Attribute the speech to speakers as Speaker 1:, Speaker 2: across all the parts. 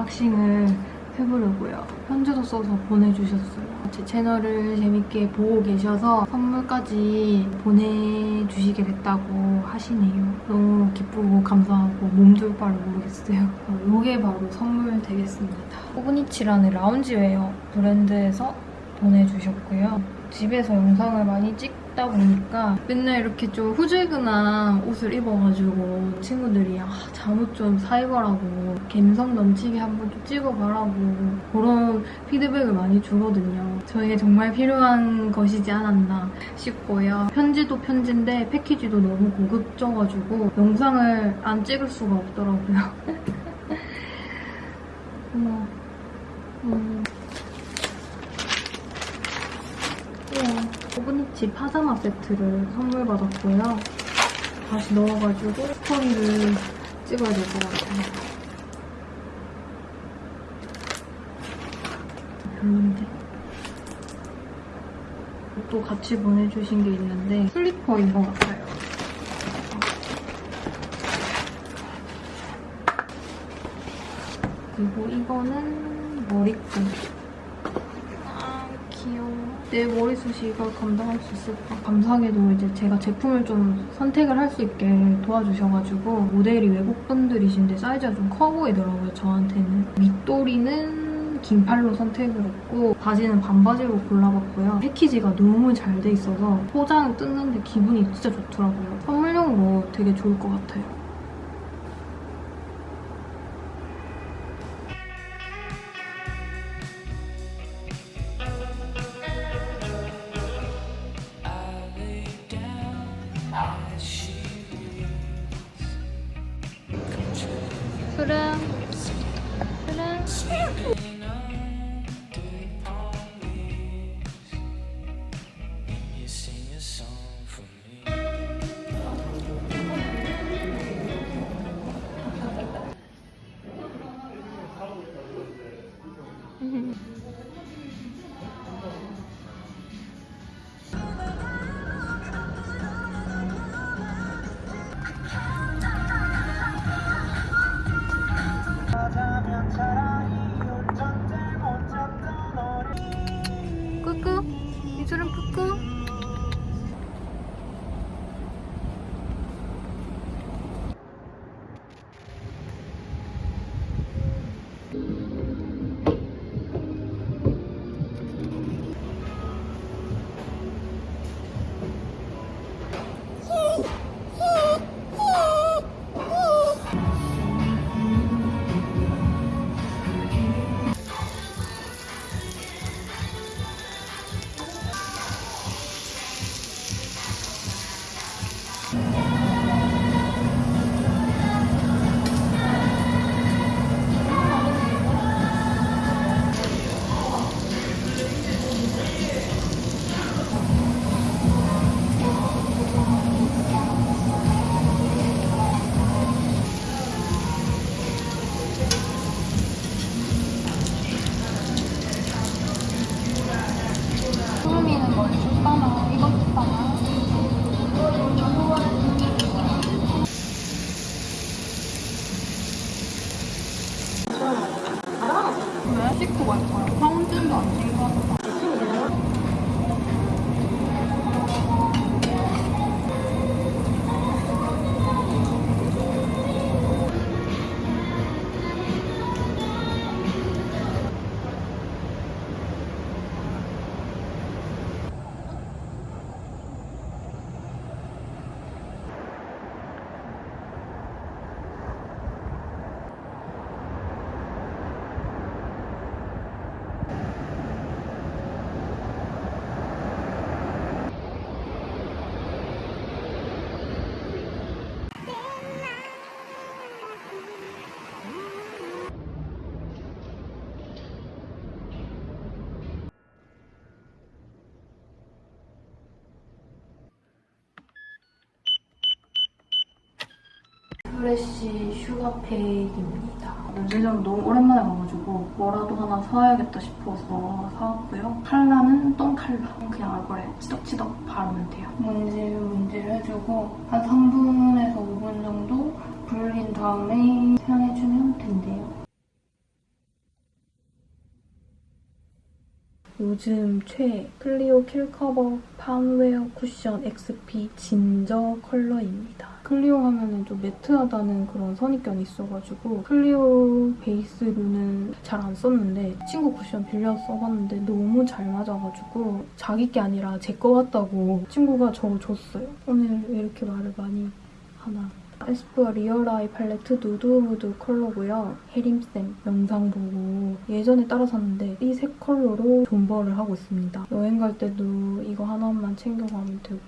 Speaker 1: unboxing을 해보려고요. 편지도 써서 보내주셨어요. 제 채널을 재밌게 보고 계셔서 선물까지 보내주시게 됐다고 하시네요. 너무 기쁘고 감사하고 몸둘 바를 모르겠어요. 이게 바로 선물 되겠습니다. 호그니치라는 loungewear 브랜드에서 보내주셨고요. 집에서 영상을 많이 찍다 보니까 맨날 이렇게 좀 후줄근한 옷을 입어가지고 친구들이 아, 잠옷 좀 사입어라고 감성 넘치게 한번 좀 찍어봐라고 그런 피드백을 많이 주거든요. 저에게 정말 필요한 것이지 않았나 싶고요. 편지도 편지인데 패키지도 너무 고급져가지고 영상을 안 찍을 수가 없더라고요. 어머. 음. 우와, 오브니치 파자마 세트를 선물 받았고요. 다시 넣어가지고 스토리를 찍어야 될 것 같아요. 별론데. 또 같이 보내주신 게 있는데 슬리퍼인 것 같아요. 그리고 이거는 머리끈. 내 머리숱이 이걸 감당할 수 있을까? 감사하게도 이제 제가 제품을 좀 선택을 할 수 있게 도와주셔가지고 모델이 외국 분들이신데 사이즈가 좀 커 보이더라고요 저한테는. 밑도리는 긴 팔로 선택을 했고 바지는 반바지로 골라봤고요. 패키지가 너무 잘 돼 있어서 포장 뜯는데 기분이 진짜 좋더라고요. 선물용으로 되게 좋을 것 같아요. 프레쉬 슈가팩입니다. 면세점 너무 오랜만에 가가지고 뭐라도 하나 사야겠다 싶어서 사왔고요. 컬러는 똥 컬러. 그냥 얼굴에 치덕치덕 바르면 돼요. 문질 문질 해주고 한 3분에서 5분 정도 불린 다음에 사용해주면 된대요. 요즘 최애 클리오 킬커버 팜웨어 쿠션 XP 진저 컬러입니다. 클리오 하면은 좀 matte하다는 그런 선입견이 있어가지고 클리오 베이스로는 잘 안 썼는데 친구 쿠션 빌려 써봤는데 너무 잘 맞아가지고 자기 게 아니라 제 거 같다고 친구가 저 줬어요. 오늘 왜 이렇게 말을 많이 하나 에스쁘아 리얼아이 팔레트 누드무드 컬러고요. 혜림쌤 영상 보고 예전에 따라 샀는데 이 세 컬러로 존버를 하고 있습니다. 여행 갈 때도 이거 하나만 챙겨가면 되고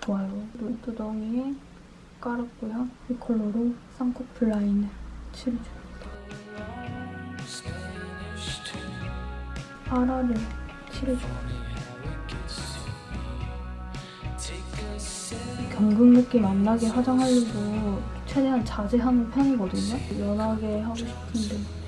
Speaker 1: 좋아요. 눈두덩이에 깔았고요. 이 컬러로 쌍꺼풀 라인을 칠해줍니다. 아라를 칠해줘요. 경극 느낌 안 나게 화장하려고 최대한 자제하는 편이거든요. 연하게 하고 싶은데.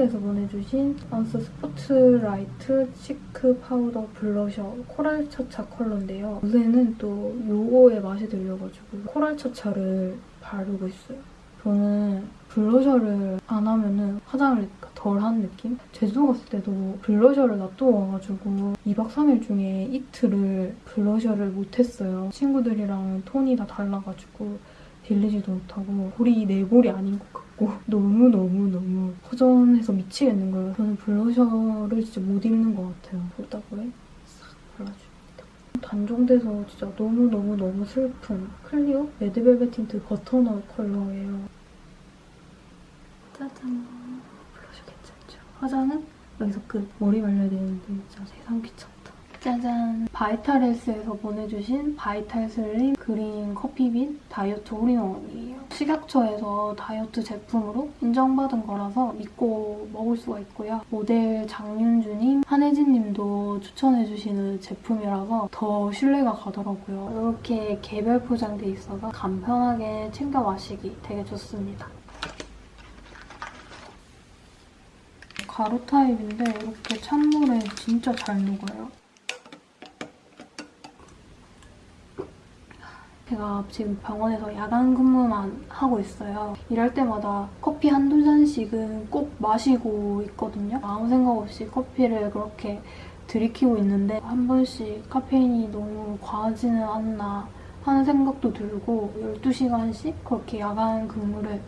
Speaker 1: 언스에서 보내주신 언스 스포트라이트 cheek 파우더 블러셔 코랄 차차 컬러인데요. 요새는 또 요거에 맛이 들려가지고 코랄 차차를 바르고 있어요. 저는 블러셔를 안 하면은 화장을 덜한 느낌? 제주도 갔을 때도 블러셔를 놔두고 와가지고 2박 3일 중에 이틀을 블러셔를 못했어요. 친구들이랑 톤이 다 달라가지고 빌리지도 못하고 볼이 내 볼이 아닌 것 같고 너무너무너무 허전해서 미치겠는 거예요. 저는 블러셔를 진짜 못 잃는 것 같아요. 보다보에 싹 발라줍니다. 단종돼서 진짜 너무너무너무 슬픈 클리오 레드벨벳 틴트 버터넛 컬러예요. 짜잔. 블러셔 괜찮죠? 화장은 여기서 끝. 머리 말려야 되는데 진짜 세상 귀찮다. 짜잔! 바이탈헬스에서 보내주신 바이탈 슬림 그린 커피빈 다이어트 올인원이에요. 식약처에서 다이어트 제품으로 인정받은 거라서 믿고 먹을 수가 있고요. 모델 장윤주님, 한혜진님도 추천해주시는 제품이라서 더 신뢰가 가더라고요. 이렇게 개별 포장돼 있어서 간편하게 챙겨 마시기 되게 좋습니다. 가루 타입인데 이렇게 찬물에 진짜 잘 녹아요. 제가 지금 병원에서 야간 근무만 하고 있어요. 일할 때마다 커피 한두 잔씩은 꼭 마시고 있거든요. 아무 생각 없이 커피를 그렇게 들이키고 있는데 한 번씩 카페인이 너무 과하지는 않나 하는 생각도 들고 12시간씩 그렇게 야간 근무를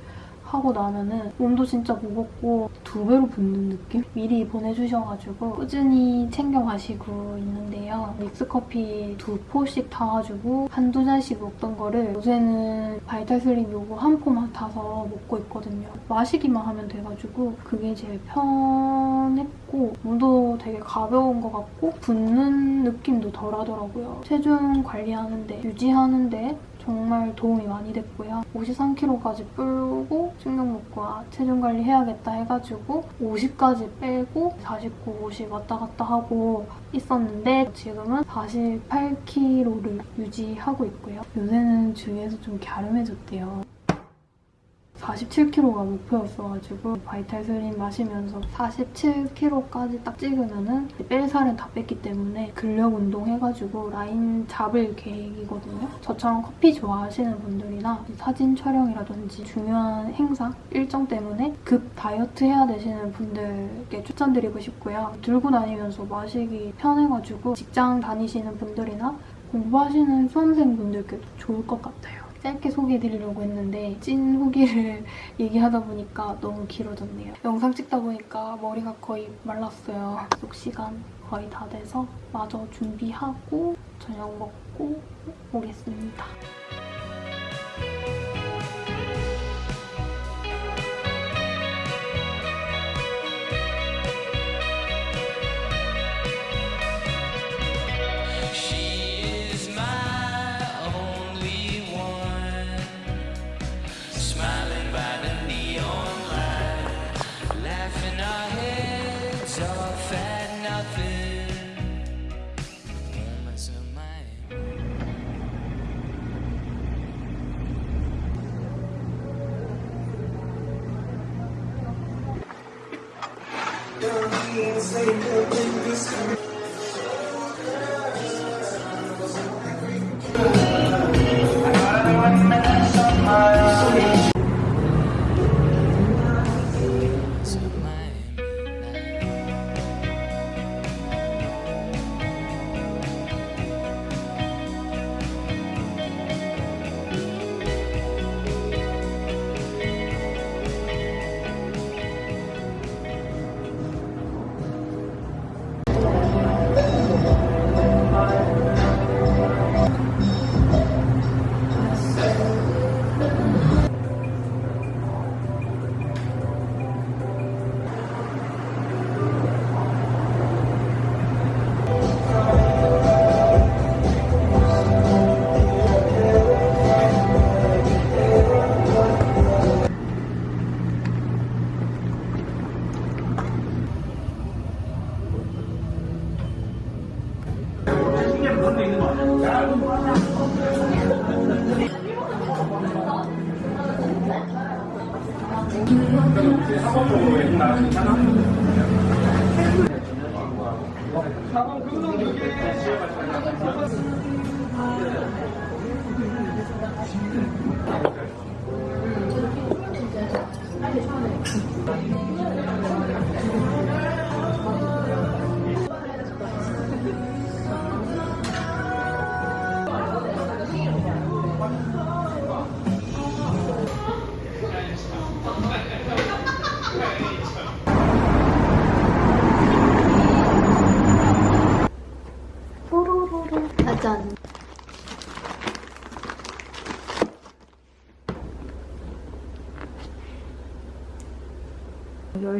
Speaker 1: 하고 나면은 몸도 진짜 무겁고 두 배로 붓는 느낌? 미리 보내주셔가지고 꾸준히 챙겨 가시고 있는데요. 믹스커피 두 포씩 타가지고 한두 잔씩 먹던 거를 요새는 바이탈슬림 요거 한 포만 타서 먹고 있거든요. 마시기만 하면 돼가지고 그게 제일 편했고 몸도 되게 가벼운 것 같고 붓는 느낌도 덜 하더라고요. 체중 관리하는데 유지하는데 정말 도움이 많이 됐고요. 53kg까지 불고 충격먹과 체중 관리 해야겠다 해가지고 50까지 빼고 49, 50 왔다 갔다 하고 있었는데 지금은 48kg를 유지하고 있고요. 요새는 주위에서 좀 갸름해졌대요. 47kg가 목표였어가지고 바이탈 슬림 마시면서 47kg까지 딱 찍으면은 뺄 살은 다 뺐기 때문에 근력 운동 해가지고 라인 잡을 계획이거든요. 저처럼 커피 좋아하시는 분들이나 사진 촬영이라든지 중요한 행사 일정 때문에 급 다이어트 해야 되시는 분들께 추천드리고 싶고요. 들고 다니면서 마시기 편해가지고 직장 다니시는 분들이나 공부하시는 수험생분들께도 좋을 것 같아요. 짧게 소개해드리려고 했는데 찐 후기를 얘기하다 보니까 너무 길어졌네요. 영상 찍다 보니까 머리가 거의 말랐어요. 약속 시간 거의 다 돼서 마저 준비하고 저녁 먹고 오겠습니다.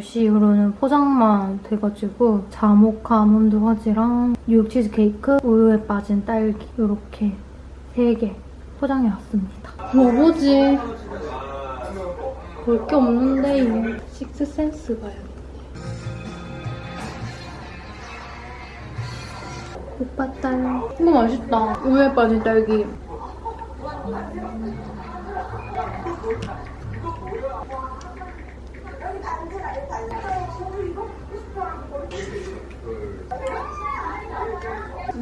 Speaker 1: 10시 이후로는 포장만 돼가지고 자모카 아몬드 화지랑 뉴욕 치즈케이크, 우유에 빠진 딸기 이렇게 3개 포장해 왔습니다. 뭐 보지? 볼 게 없는데요. 식스센스 봐야겠다. 오빠 딸. 이거 맛있다. 우유에 빠진 딸기.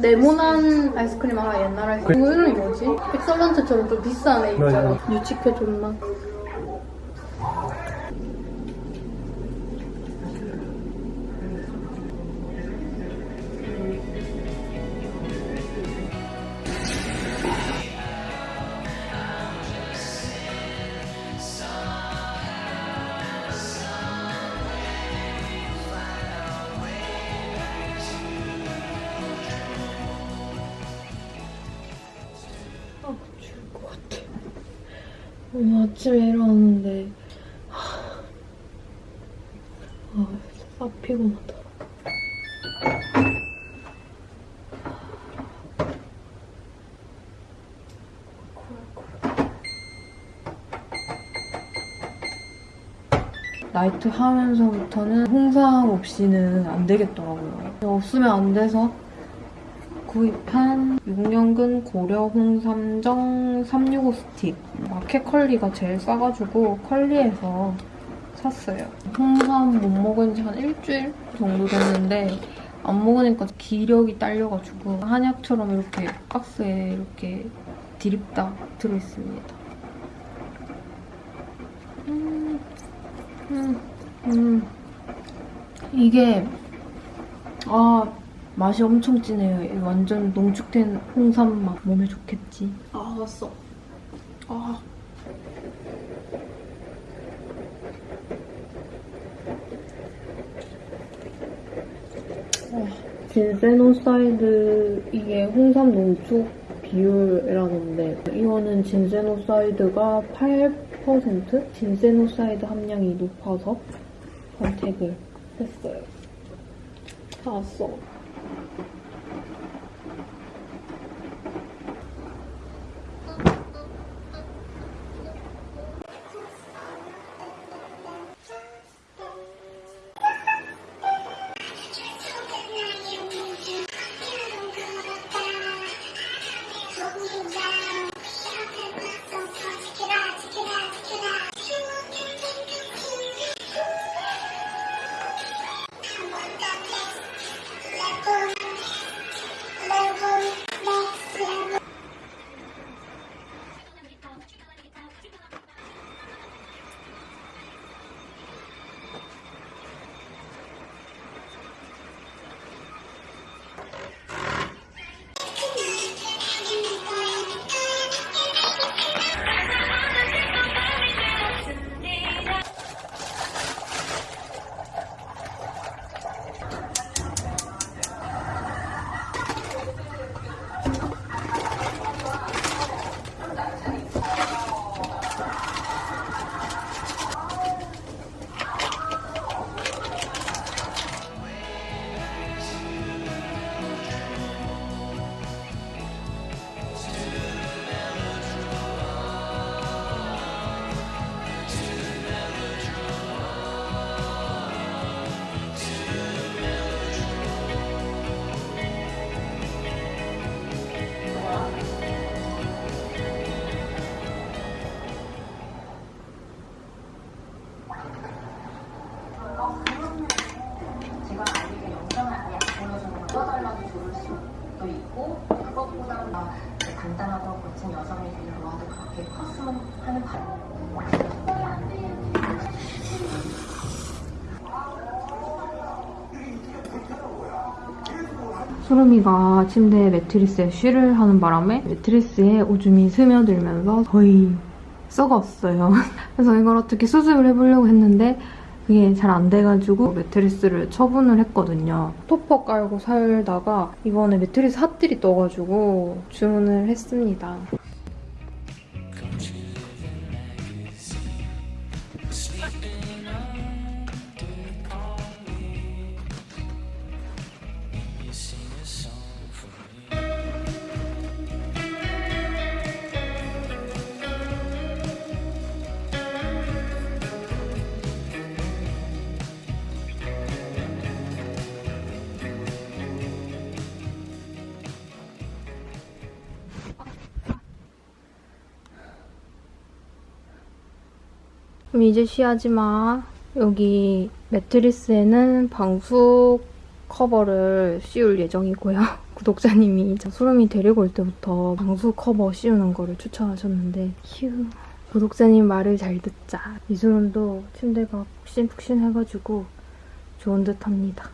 Speaker 1: 네모난 아이스크림 하나 옛날 아이스크림. 이거 이름이 뭐지? 엑설런트처럼 좀 비싼 애 있잖아. 유치케 존맛. 나이트 하면서부터는 홍삼 없이는 안 되겠더라고요. 없으면 안 돼서 구입한 6년근 고려 홍삼정 365 스틱 마켓 컬리가 제일 싸가지고 컬리에서 샀어요. 홍삼 못 먹은 지 한 일주일 정도 됐는데 안 먹으니까 기력이 딸려가지고 한약처럼 이렇게 박스에 이렇게 디립다 들어있습니다. 음, 음. 이게 아 맛이 엄청 진해요. 이 완전 농축된 홍삼 맛 몸에 좋겠지. 아 왔어. 아. 진세노사이드 이게 홍삼 농축 비율이라는데 이거는 진세노사이드가 8% 진세노사이드 함량이 높아서 선택을 했어요. 다 왔어. 소름이가 침대에 매트리스에 쉬를 하는 바람에 매트리스에 오줌이 스며들면서 거의 썩었어요. 그래서 이걸 어떻게 수습을 해보려고 했는데 그게 잘 안 돼가지고 매트리스를 처분을 했거든요. 토퍼 깔고 살다가 이번에 매트리스 핫들이 떠가지고 주문을 했습니다. 이제 쉬하지 마. 여기 매트리스에는 방수 커버를 씌울 예정이고요. 구독자님이 저 소름이 데리고 올 때부터 방수 커버 씌우는 거를 추천하셨는데 휴. 구독자님 말을 잘 듣자. 이소름도 침대가 푹신푹신해가지고 좋은 듯 합니다.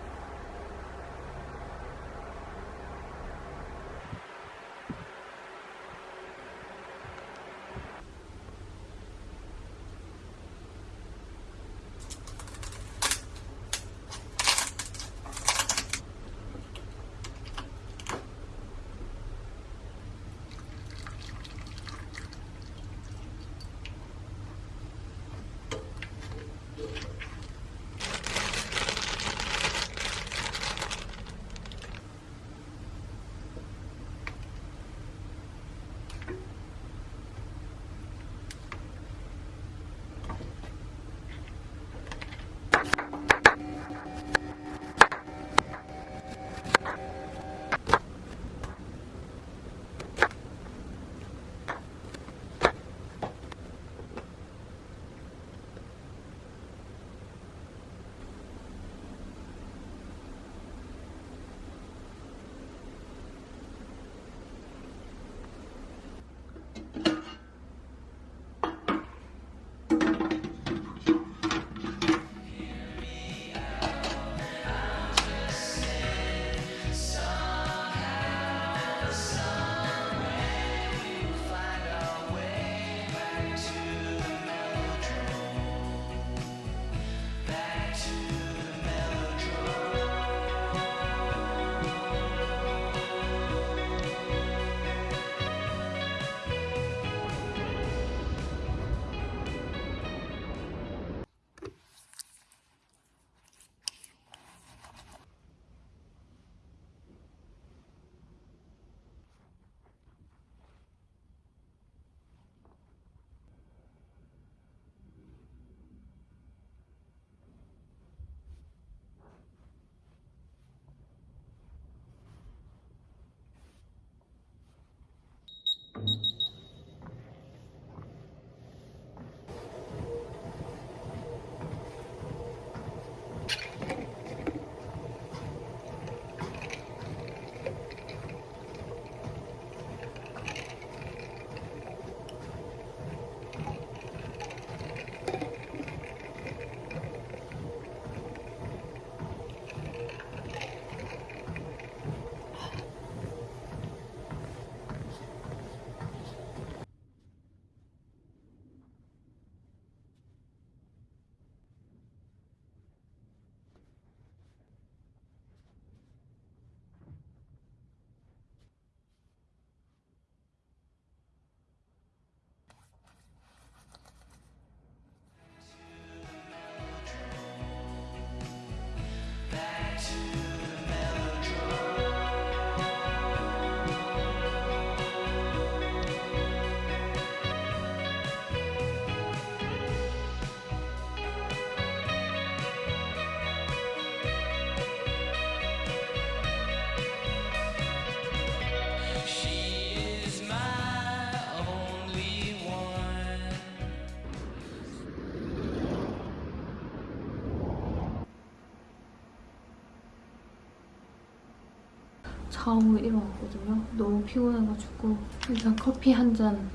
Speaker 1: 자고 일어났거든요. 너무 피곤해가지고 일단 커피 한 잔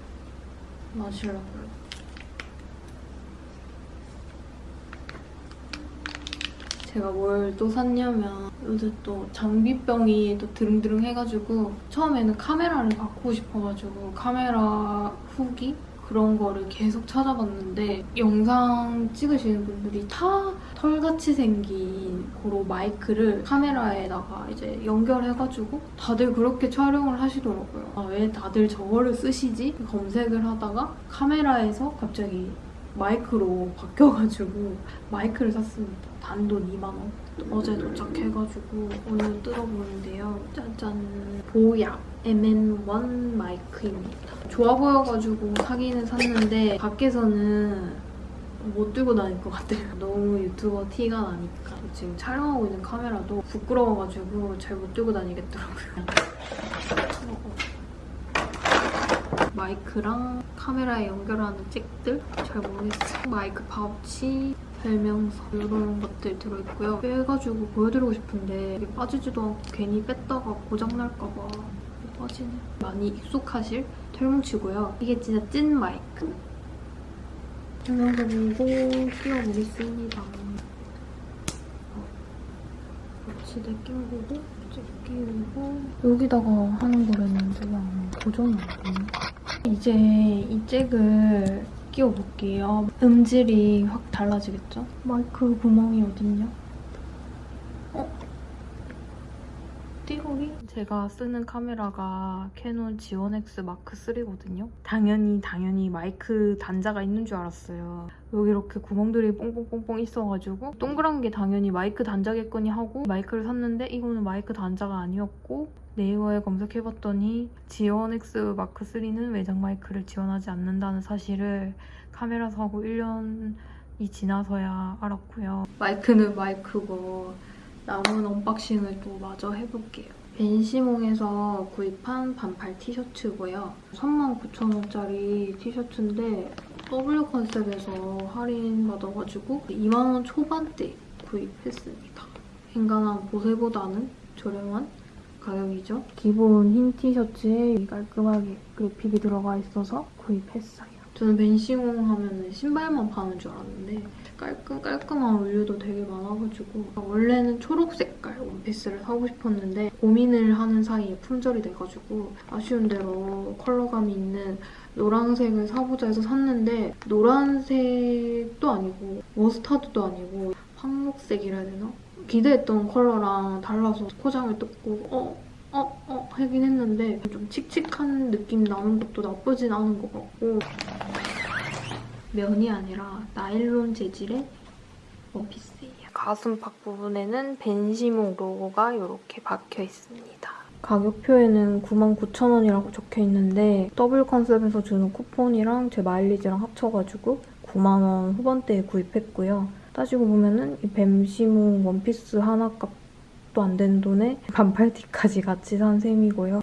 Speaker 1: 마시려고요. 제가 뭘 또 샀냐면 요새 또 장비병이 또 드릉드릉 해가지고 처음에는 카메라를 바꾸고 싶어가지고 카메라 후기 그런 거를 계속 찾아봤는데 영상 찍으시는 분들이 다 털같이 생긴 고로 마이크를 카메라에다가 이제 연결해가지고 다들 그렇게 촬영을 하시더라고요. 아, 왜 다들 저거를 쓰시지? 검색을 하다가 카메라에서 갑자기 마이크로 바뀌어가지고 마이크를 샀습니다. 단돈 2만원. 어제 도착해가지고 오늘 뜯어보는데요. 짜잔. 보약 MN1 마이크입니다. 좋아 보여가지고 사기는 샀는데 밖에서는 못 들고 다닐 것 같아요. 너무 유튜버 티가 나니까. 지금 촬영하고 있는 카메라도 부끄러워가지고 잘 못 들고 다니겠더라고요. 마이크랑 카메라에 연결하는 잭들? 잘 모르겠어요. 마이크 파우치, 설명서 이런 것들 들어있고요. 빼가지고 보여드리고 싶은데 이게 빠지지도 않고 괜히 뺐다가 고장날까봐 빠지네. 많이 익숙하실 털뭉치고요. 이게 진짜 찐 마이크. 설명서 보고 끼워보겠습니다. 낀 거고 이제 끼우고 여기다가 하는 거랬는데 고정이 안 되네. 이제 이 잭을 끼워볼게요. 음질이 확 달라지겠죠? 마이크 구멍이 어딨냐? 어? 띠로리? 제가 쓰는 카메라가 캐논 G1X 마크 3거든요. 당연히 당연히 마이크 단자가 있는 줄 알았어요. 여기 이렇게 구멍들이 뽕뽕뽕뽕 있어가지고 동그란 게 당연히 마이크 단자겠거니 하고 마이크를 샀는데 이거는 마이크 단자가 아니었고 네이버에 검색해봤더니 G1X 마크 3는 외장 마이크를 지원하지 않는다는 사실을 카메라 사고 1년이 지나서야 알았고요. 마이크는 마이크고 남은 unboxing을 또 마저 해볼게요. 벤시몽에서 구입한 반팔 티셔츠고요. 39,000원짜리 티셔츠인데 W 컨셉에서 할인 받아가지고 2만원 초반대 구입했습니다. 엔간한 보세보다는 저렴한 가격이죠. 기본 흰 티셔츠에 깔끔하게 그래픽이 들어가 있어서 구입했어요. 저는 벤시몽 하면 신발만 파는 줄 알았는데 깔끔 깔끔한 원료도 되게 많아가지고 원래는 초록 색깔 원피스를 사고 싶었는데 고민을 하는 사이에 품절이 돼가지고 아쉬운 대로 컬러감이 있는 노란색을 사보자 해서 샀는데 노란색도 아니고 머스타드도 아니고 황록색이라 해야 되나? 기대했던 컬러랑 달라서 포장을 뜯고 어? 어? 어? 하긴 했는데 좀 칙칙한 느낌 나는 것도 나쁘진 않은 것 같고 면이 아니라 나일론 재질의 원피스예요. 가슴팍 부분에는 벤시몽 로고가 이렇게 박혀 있습니다. 가격표에는 99,000원이라고 적혀 있는데 W 컨셉에서 주는 쿠폰이랑 제 마일리지랑 합쳐가지고 9만원 후반대에 구입했고요. 따지고 보면은 이 뱀시몽 원피스 하나 값도 안 되는 돈에 반팔티까지 같이 산 셈이고요.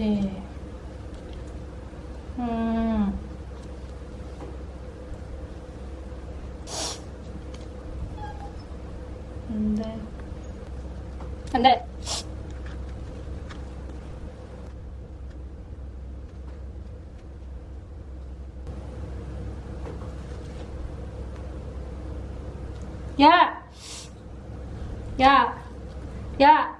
Speaker 1: 그렇지. 음. 안 돼. 안 돼! 야! 야! 야! 야!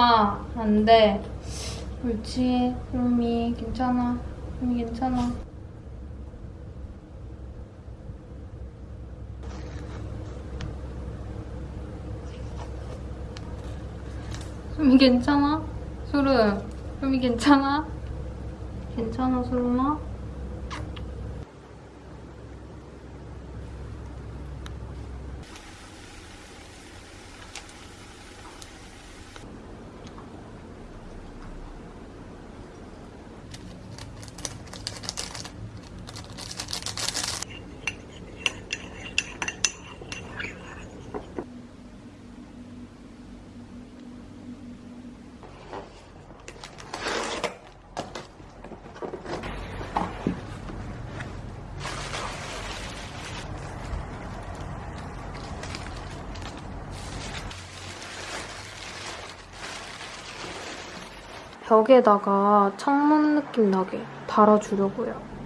Speaker 1: 안 돼. 옳지, 수름이. 괜찮아. 수름이 괜찮아. 수름이 괜찮아? 수름, 수름이 괜찮아? 괜찮아, 수름아? 벽에다가 창문 느낌 나게 달아주려고요.